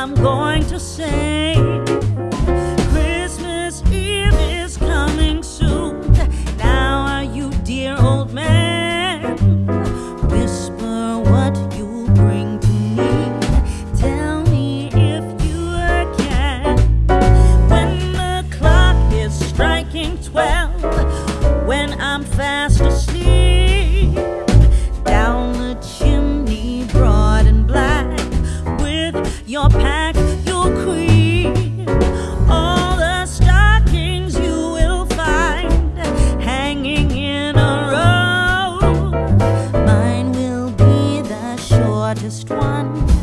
I'm going to sing. just one.